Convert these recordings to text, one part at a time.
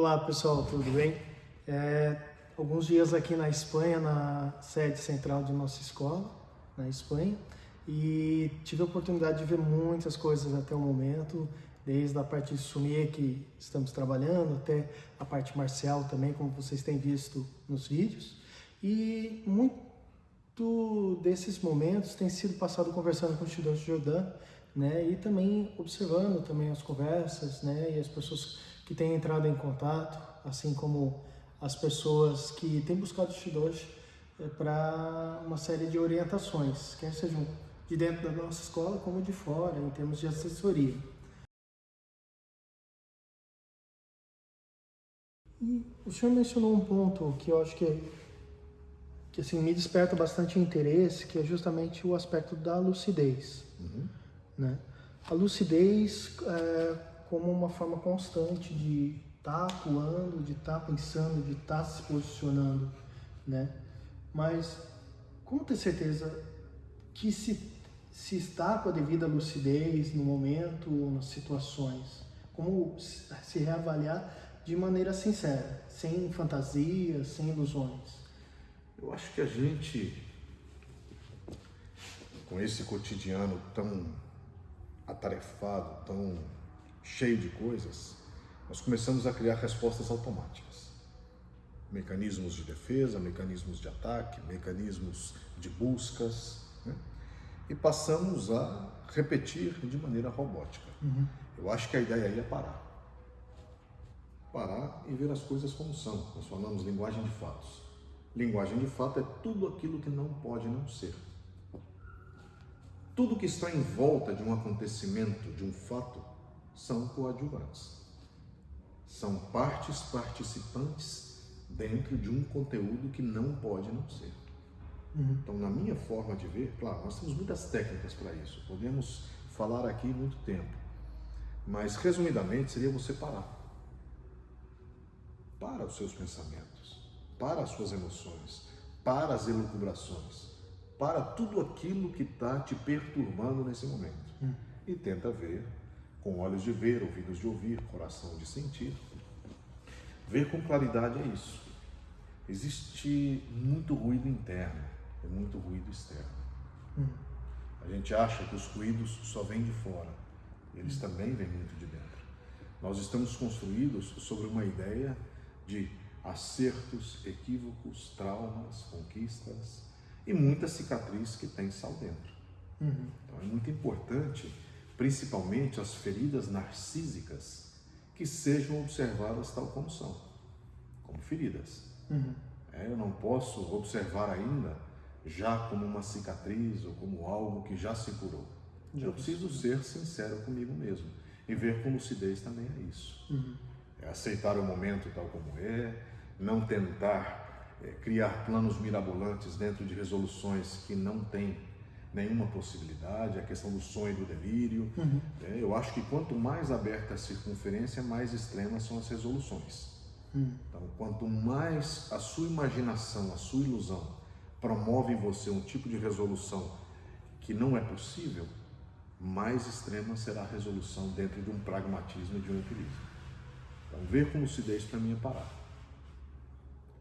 Olá pessoal, tudo bem? É, alguns dias aqui na Espanha, na sede central de nossa escola, na Espanha, e tive a oportunidade de ver muitas coisas até o momento, desde a parte de sumir que estamos trabalhando, até a parte marcial também, como vocês têm visto nos vídeos. E muito desses momentos tem sido passado conversando com o estudante Jordan, né, e também observando também as conversas, né, e as pessoas que têm entrado em contato, assim como as pessoas que têm buscado Shidoshi é, para uma série de orientações, quer sejam de dentro da nossa escola como de fora, em termos de assessoria. E o senhor mencionou um ponto que eu acho que, que assim, me desperta bastante interesse, que é justamente o aspecto da lucidez. Uhum. Né? A lucidez é, como uma forma constante de estar tá atuando, de estar tá pensando, de estar tá se posicionando, né? Mas como ter certeza que se, se está com a devida lucidez no momento, nas situações? Como se reavaliar de maneira sincera, sem fantasias, sem ilusões? Eu acho que a gente, com esse cotidiano tão atarefado, tão cheio de coisas, nós começamos a criar respostas automáticas. Mecanismos de defesa, mecanismos de ataque, mecanismos de buscas, né? e passamos a repetir de maneira robótica. Uhum. Eu acho que a ideia aí é parar. Parar e ver as coisas como são. Nós falamos linguagem de fatos. Linguagem de fato é tudo aquilo que não pode não ser. Tudo que está em volta de um acontecimento, de um fato, são coadjuvantes. São partes participantes dentro de um conteúdo que não pode não ser. Uhum. Então, na minha forma de ver, claro, nós temos muitas técnicas para isso, podemos falar aqui muito tempo, mas resumidamente seria você parar. Para os seus pensamentos, para as suas emoções, para as elucubrações, para tudo aquilo que está te perturbando nesse momento. Uhum. E tenta ver com olhos de ver, ouvidos de ouvir, coração de sentir. Ver com claridade é isso. Existe muito ruído interno e muito ruído externo. Hum. A gente acha que os ruídos só vêm de fora, eles hum. também vêm muito de dentro. Nós estamos construídos sobre uma ideia de acertos, equívocos, traumas, conquistas e muita cicatriz que tem sal dentro. Uhum. Então é muito importante principalmente as feridas narcísicas, que sejam observadas tal como são, como feridas. Uhum. É, eu não posso observar ainda já como uma cicatriz ou como algo que já se curou. Já eu preciso ser sincero comigo mesmo e ver com lucidez também é isso. Uhum. É aceitar o momento tal como é, não tentar é, criar planos mirabolantes dentro de resoluções que não têm nenhuma possibilidade, a questão do sonho e do delírio. Uhum. É, eu acho que quanto mais aberta a circunferência, mais extremas são as resoluções. Uhum. Então, quanto mais a sua imaginação, a sua ilusão promove em você um tipo de resolução que não é possível, mais extrema será a resolução dentro de um pragmatismo e de um equilíbrio. Então, ver com lucidez para mim é parar.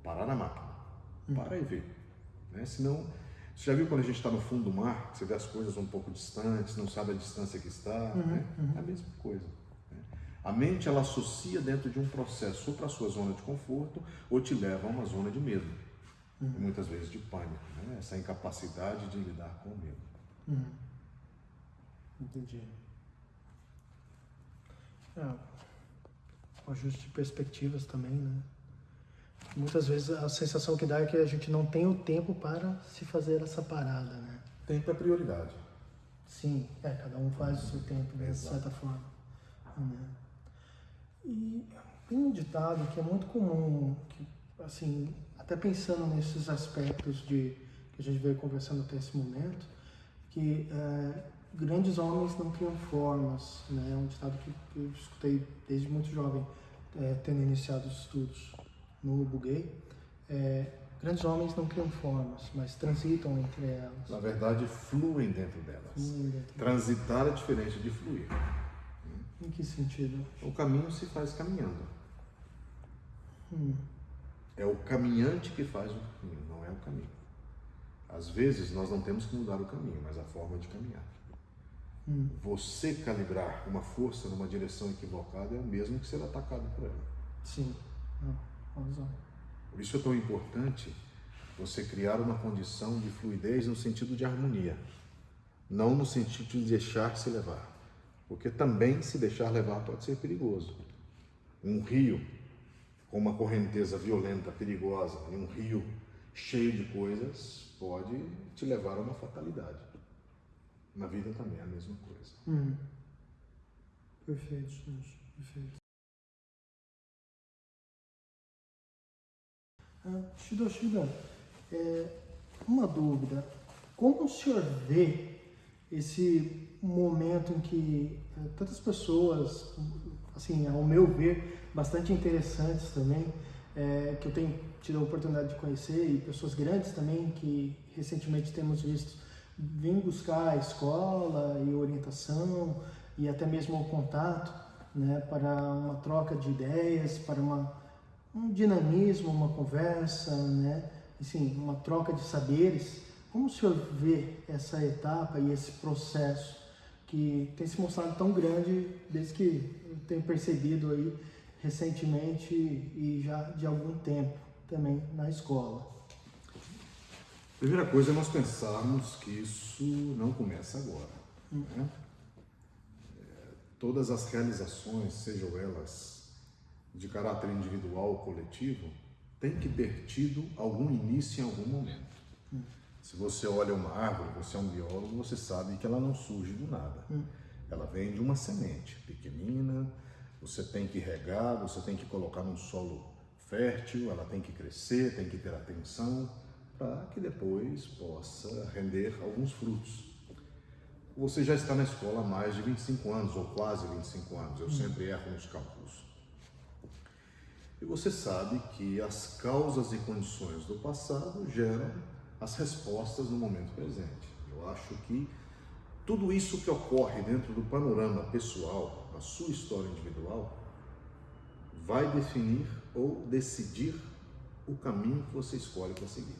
Parar na máquina. Uhum. Para e ver. Né? Senão, você já viu quando a gente está no fundo do mar, você vê as coisas um pouco distantes, não sabe a distância que está? Uhum, né? uhum. É a mesma coisa. Né? A mente ela associa dentro de um processo ou para a sua zona de conforto ou te leva a uma zona de medo. Uhum. E muitas vezes de pânico, né? essa incapacidade de lidar com o medo. Uhum. Entendi. É, o ajuste de perspectivas também, né? Muitas vezes a sensação que dá é que a gente não tem o tempo para se fazer essa parada, né? Tempo é prioridade. Sim, é, cada um faz o seu tempo, né, de certa forma. Né? E tem um ditado que é muito comum, que, assim, até pensando nesses aspectos de que a gente veio conversando até esse momento, que é, grandes homens não criam formas, né? É um ditado que, que eu escutei desde muito jovem, é, tendo iniciado os estudos no Buguei, é, grandes homens não criam formas, mas transitam entre elas. Na verdade, fluem dentro delas. Fluem dentro Transitar é diferente de fluir. Em que sentido? O caminho se faz caminhando. Hum. É o caminhante que faz o caminho, não é o caminho. Às vezes nós não temos que mudar o caminho, mas a forma de caminhar. Hum. Você calibrar uma força numa direção equivocada é o mesmo que ser atacado por ela. Sim, razão. Por isso é tão importante você criar uma condição de fluidez no sentido de harmonia, não no sentido de deixar-se levar. Porque também se deixar levar pode ser perigoso. Um rio com uma correnteza violenta, perigosa, e um rio cheio de coisas pode te levar a uma fatalidade. Na vida também é a mesma coisa. Hum. Perfeito, gente. Perfeito. Ah, Shida, Shida, é, uma dúvida. Como o senhor vê esse momento em que é, tantas pessoas, assim, ao meu ver, bastante interessantes também, é, que eu tenho tido a oportunidade de conhecer e pessoas grandes também que recentemente temos visto vêm buscar a escola e orientação e até mesmo o contato, né, para uma troca de ideias, para uma, um dinamismo, uma conversa, né, assim, uma troca de saberes. Como o senhor vê essa etapa e esse processo que tem se mostrado tão grande desde que eu tenho percebido aí recentemente e já de algum tempo também na escola? Primeira coisa é nós pensarmos que isso não começa agora. Hum. Né? É, todas as realizações, sejam elas de caráter individual ou coletivo, tem que ter tido algum início em algum momento. Hum. Se você olha uma árvore, você é um biólogo, você sabe que ela não surge do nada. Hum. Ela vem de uma semente pequenina, você tem que regar, você tem que colocar num solo fértil, ela tem que crescer, tem que ter atenção, para que depois possa render alguns frutos. Você já está na escola há mais de 25 anos, ou quase 25 anos, eu hum. sempre erro nos cálculos. E você sabe que as causas e condições do passado geram as respostas no momento presente. Eu acho que tudo isso que ocorre dentro do panorama pessoal, a sua história individual, vai definir ou decidir o caminho que você escolhe para seguir.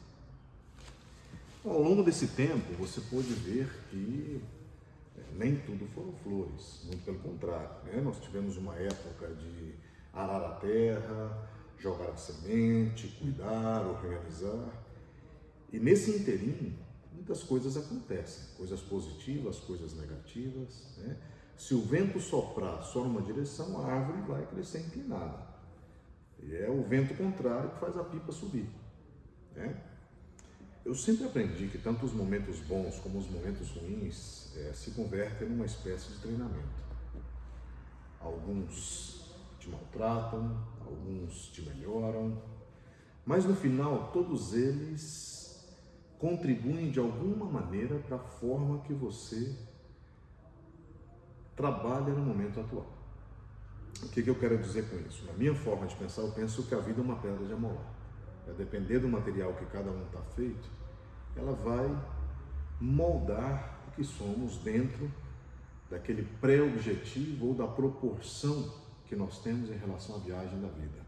Então, ao longo desse tempo, você pôde ver que é, nem tudo foram flores, muito pelo contrário. Né? Nós tivemos uma época de arar a terra, jogar a semente, cuidar, organizar. E nesse inteirinho, muitas coisas acontecem, coisas positivas, coisas negativas. Né? Se o vento soprar só numa direção, a árvore vai crescer inclinada. E é o vento contrário que faz a pipa subir. Né? Eu sempre aprendi que tanto os momentos bons como os momentos ruins é, se convertem numa espécie de treinamento. Alguns te maltratam, alguns te melhoram, mas no final todos eles contribuem de alguma maneira para a forma que você trabalha no momento atual. O que, que eu quero dizer com isso? Na minha forma de pensar, eu penso que a vida é uma pedra de amolar. A depender do material que cada um está feito, ela vai moldar o que somos dentro daquele pré-objetivo ou da proporção que nós temos em relação à viagem da vida.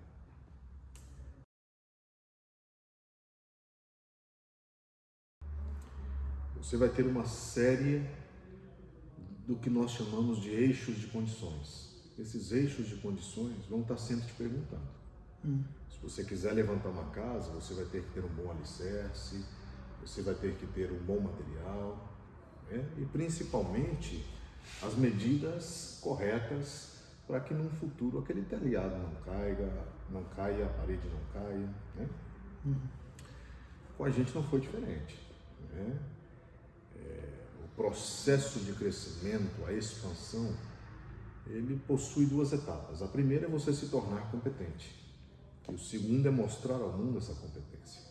Você vai ter uma série do que nós chamamos de eixos de condições. Esses eixos de condições vão estar sempre te perguntando. Hum. Se você quiser levantar uma casa, você vai ter que ter um bom alicerce, você vai ter que ter um bom material né? e principalmente as medidas corretas para que no futuro aquele telhado não caia, não caia, a parede não caia. Né? Uhum. Com a gente não foi diferente. Né? processo de crescimento, a expansão, ele possui duas etapas. A primeira é você se tornar competente. E o segundo é mostrar ao mundo essa competência.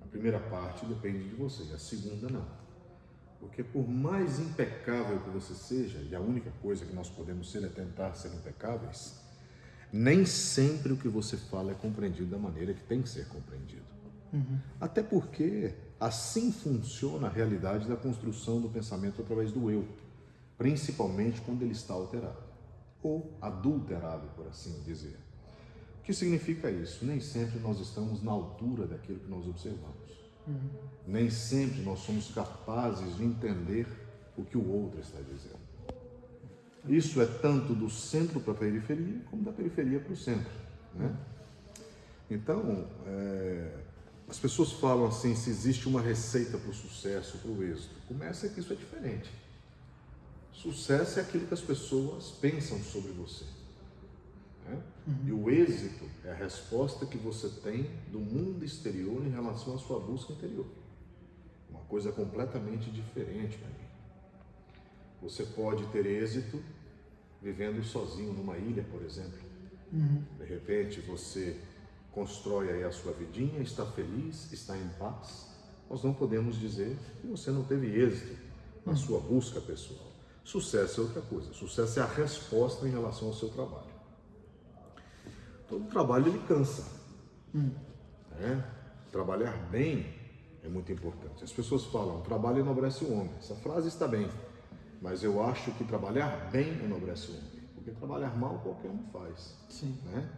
A primeira parte depende de você, a segunda não. Porque por mais impecável que você seja, e a única coisa que nós podemos ser é tentar ser impecáveis, nem sempre o que você fala é compreendido da maneira que tem que ser compreendido. Uhum. Até porque assim funciona a realidade da construção do pensamento através do eu, principalmente quando ele está alterado ou adulterado, por assim dizer. O que significa isso? Nem sempre nós estamos na altura daquilo que nós observamos. Nem sempre nós somos capazes de entender o que o outro está dizendo. Isso é tanto do centro para a periferia, como da periferia para o centro. Né? Então, é, as pessoas falam assim: se existe uma receita para o sucesso, para o êxito. Começa que isso é diferente. Sucesso é aquilo que as pessoas pensam sobre você. Né? Uhum. E o êxito é a resposta que você tem do mundo exterior em relação à sua busca interior. Uma coisa completamente diferente para mim. Você pode ter êxito vivendo sozinho numa ilha, por exemplo. Uhum. De repente você constrói aí a sua vidinha, está feliz, está em paz. Nós não podemos dizer que você não teve êxito na uhum. sua busca pessoal. Sucesso é outra coisa. Sucesso é a resposta em relação ao seu trabalho. Todo trabalho ele cansa. Uhum. Né? Trabalhar bem é muito importante. As pessoas falam, trabalho enobrece o homem. Essa frase está bem. Mas eu acho que trabalhar bem enobrece o homem, porque trabalhar mal qualquer um faz. Sim. Né?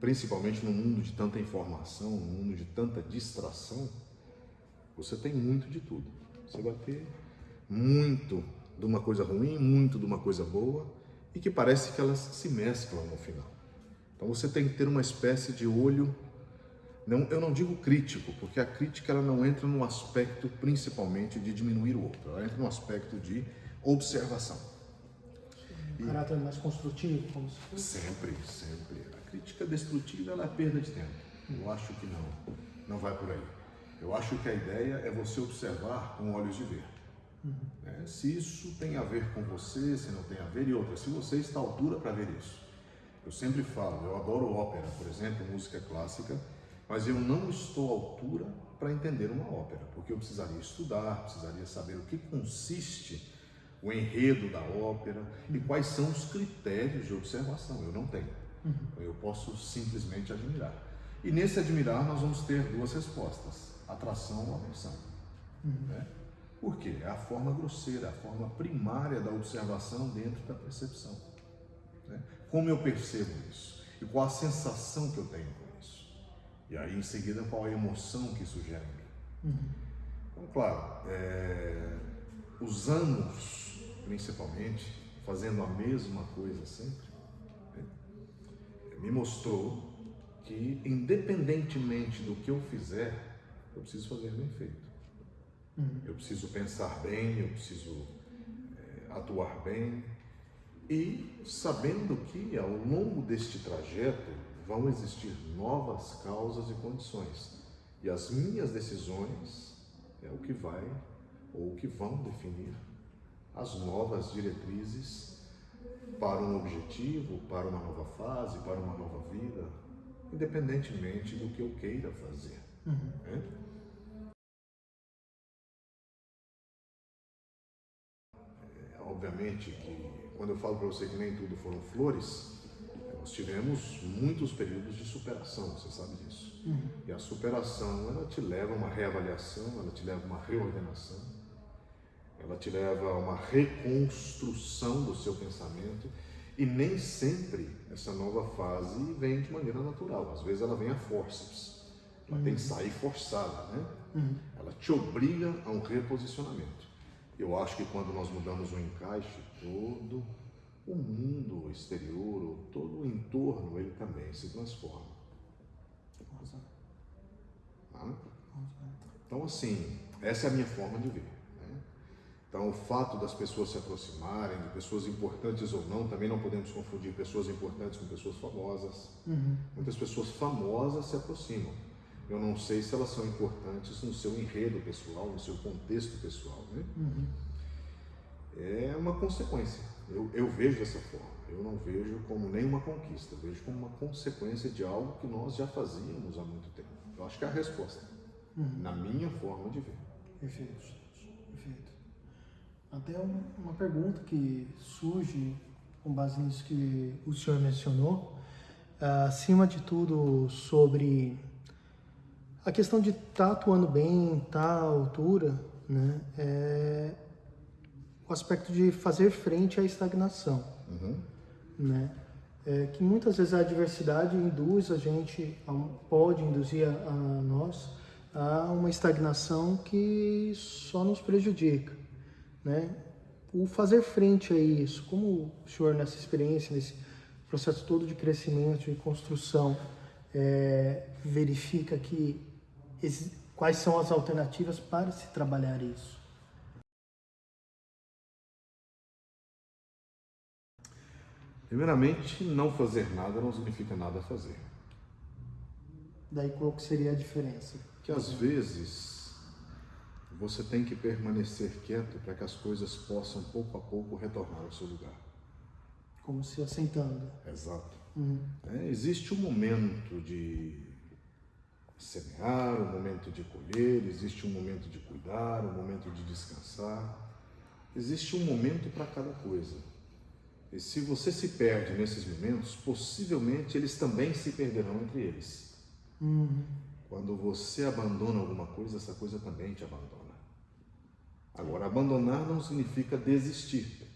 Principalmente no mundo de tanta informação, no mundo de tanta distração, você tem muito de tudo. Você vai ter muito de uma coisa ruim, muito de uma coisa boa, e que parece que elas se mesclam no final. Então você tem que ter uma espécie de olho não, eu não digo crítico, porque a crítica ela não entra no aspecto principalmente de diminuir o outro, ela entra no aspecto de observação. Um caráter mais construtivo, como se fosse? Sempre, sempre. A crítica destrutiva ela é perda de tempo. Eu acho que não, não vai por aí. Eu acho que a ideia é você observar com olhos de ver. Uhum. É, se isso tem a ver com você, se não tem a ver, e outra, se você está à altura para ver isso. Eu sempre falo, eu adoro ópera, por exemplo, música clássica, mas eu não estou à altura para entender uma ópera, porque eu precisaria estudar, precisaria saber o que consiste o enredo da ópera e quais são os critérios de observação. Eu não tenho. Uhum. Eu posso simplesmente admirar. E nesse admirar nós vamos ter duas respostas: atração ou aversão. Uhum. Né? Por quê? É a forma grosseira, a forma primária da observação dentro da percepção. Né? Como eu percebo isso? E qual a sensação que eu tenho e aí, em seguida, qual a emoção que isso gera em mim? Uhum. Então, claro, é, os anos, principalmente, fazendo a mesma coisa sempre, né, me mostrou que, independentemente do que eu fizer, eu preciso fazer bem feito. Uhum. Eu preciso pensar bem, eu preciso é, atuar bem. E sabendo que, ao longo deste trajeto, vão existir novas causas e condições. E as minhas decisões é o que vai ou o que vão definir as novas diretrizes para um objetivo, para uma nova fase, para uma nova vida, independentemente do que eu queira fazer. Uhum. Né? Obviamente que quando eu falo para você que nem tudo foram flores, nós tivemos muitos períodos de superação, você sabe disso. Uhum. E a superação, ela te leva a uma reavaliação, ela te leva a uma reordenação, ela te leva a uma reconstrução do seu pensamento. E nem sempre essa nova fase vem de maneira natural. Às vezes ela vem a forceps. Ela uhum. tem que uhum. sair forçada, né? Uhum. Ela te obriga a um reposicionamento. Eu acho que quando nós mudamos o encaixe, todo o mundo exterior, todo o entorno, ele também se transforma. Tá? Então, assim, essa é a minha forma de ver. Né? Então, o fato das pessoas se aproximarem, de pessoas importantes ou não, também não podemos confundir pessoas importantes com pessoas famosas. Uhum. Muitas pessoas famosas se aproximam. Eu não sei se elas são importantes no seu enredo pessoal, no seu contexto pessoal. Né? Uhum. É uma consequência. Eu, eu vejo dessa forma. Eu não vejo como nenhuma conquista, eu vejo como uma consequência de algo que nós já fazíamos há muito tempo. Eu acho que é a resposta, uhum. na minha forma de ver. Perfeito, perfeito. Até uma pergunta que surge com base nisso que o senhor mencionou, acima de tudo sobre a questão de estar tá atuando bem, estar tá à altura, né? É, o aspecto de fazer frente à estagnação. Uhum. né? É, que muitas vezes a adversidade induz a gente, pode induzir a, a nós a uma estagnação que só nos prejudica, né? O fazer frente a isso, como o senhor nessa experiência, nesse processo todo de crescimento e construção, é, verifica que quais são as alternativas para se trabalhar isso? Primeiramente, não fazer nada não significa nada fazer. Daí qual que seria a diferença? Que às vezes você tem que permanecer quieto para que as coisas possam pouco a pouco retornar ao seu lugar. Como se assentando. Exato. Uhum. É, existe um momento de semear, um momento de colher, existe um momento de cuidar, um momento de descansar. Existe um momento para cada coisa. E se você se perde nesses momentos, possivelmente eles também se perderão entre eles. Uhum. Quando você abandona alguma coisa, essa coisa também te abandona. Agora, abandonar não significa desistir.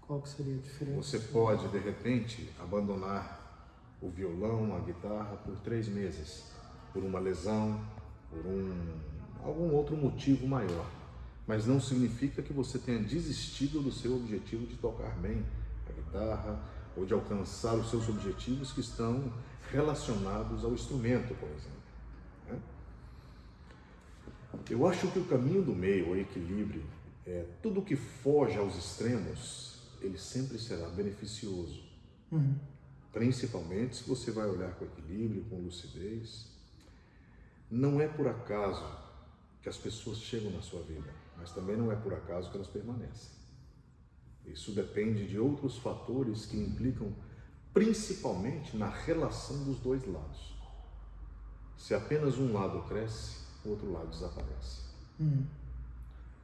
Qual que seria a diferença? Você pode, de repente, abandonar o violão, a guitarra por três meses, por uma lesão, por um, algum outro motivo maior. Mas não significa que você tenha desistido do seu objetivo de tocar bem a guitarra ou de alcançar os seus objetivos que estão relacionados ao instrumento, por exemplo. né? Eu acho que o caminho do meio, o equilíbrio, é tudo que foge aos extremos, ele sempre será beneficioso. Uhum. Principalmente se você vai olhar com equilíbrio, com lucidez. Não é por acaso que as pessoas chegam na sua vida, mas também não é por acaso que elas permanecem. Isso depende de outros fatores que implicam principalmente na relação dos dois lados. Se apenas um lado cresce, o outro lado desaparece. Uhum.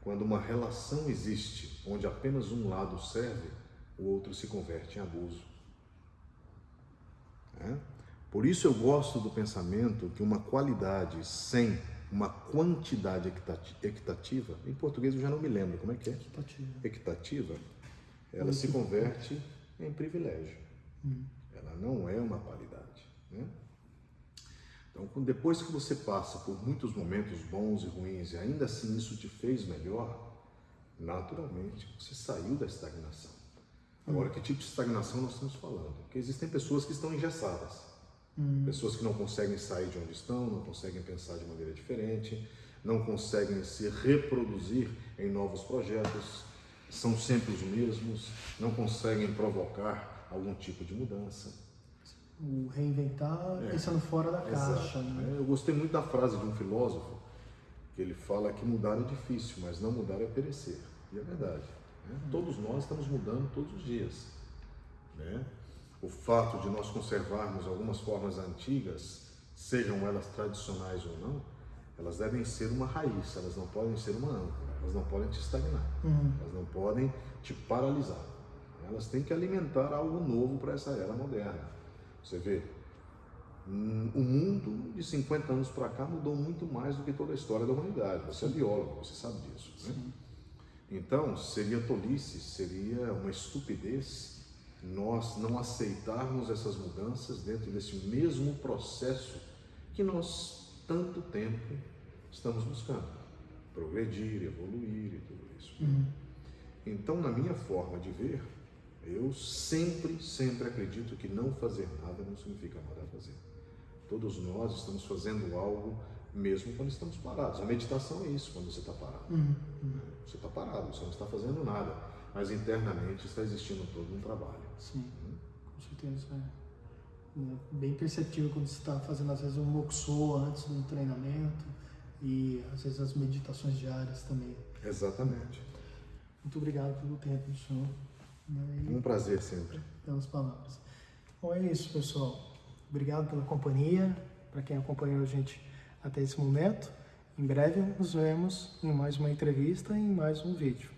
Quando uma relação existe onde apenas um lado serve, o outro se converte em abuso. Né? Por isso eu gosto do pensamento que uma qualidade sem uma quantidade equitati- equitativa, em português eu já não me lembro, como é que é? Equitativa. Equitativa, ela se converte em privilégio. Uhum. Ela não é uma qualidade. Né? Então, depois que você passa por muitos momentos bons e ruins e ainda assim isso te fez melhor, naturalmente você saiu da estagnação. Agora, que tipo de estagnação nós estamos falando? Porque existem pessoas que estão engessadas, pessoas que não conseguem sair de onde estão, não conseguem pensar de maneira diferente, não conseguem se reproduzir em novos projetos, são sempre os mesmos, não conseguem provocar algum tipo de mudança. O reinventar É. pensando fora da caixa. Né? É, Eu gostei muito da frase de um filósofo que ele fala que mudar é difícil, mas não mudar é perecer. E é verdade. Né? Todos nós estamos mudando todos os dias. né? O fato de nós conservarmos algumas formas antigas, sejam elas tradicionais ou não, elas devem ser uma raiz, elas não podem ser uma âncora, elas não podem te estagnar, Uhum. elas não podem te paralisar. Elas têm que alimentar algo novo para essa era moderna. Você vê, hum, o mundo de 50 anos para cá mudou muito mais do que toda a história da humanidade. Você é biólogo, você sabe disso. Né? Então, seria tolice, seria uma estupidez nós não aceitarmos essas mudanças dentro desse mesmo processo que nós tanto tempo estamos buscando. Progredir, evoluir e tudo isso. Uhum. Então, na minha forma de ver, eu sempre, sempre acredito que não fazer nada não significa nada a fazer. Todos nós estamos fazendo algo mesmo quando estamos parados. A meditação é isso, quando você está parado. Uhum. Uhum. Você está parado, você não está fazendo nada, mas internamente está existindo todo um trabalho. Sim, com certeza. É. É bem perceptível quando você está fazendo, às vezes, um moxô antes do treinamento e, às vezes, as meditações diárias também. Exatamente. Muito obrigado pelo tempo do senhor né, e Um prazer sempre. pelas palavras. Bom, é isso, pessoal. Obrigado pela companhia, para quem acompanhou a gente até esse momento. Em breve nos vemos em mais uma entrevista e em mais um vídeo.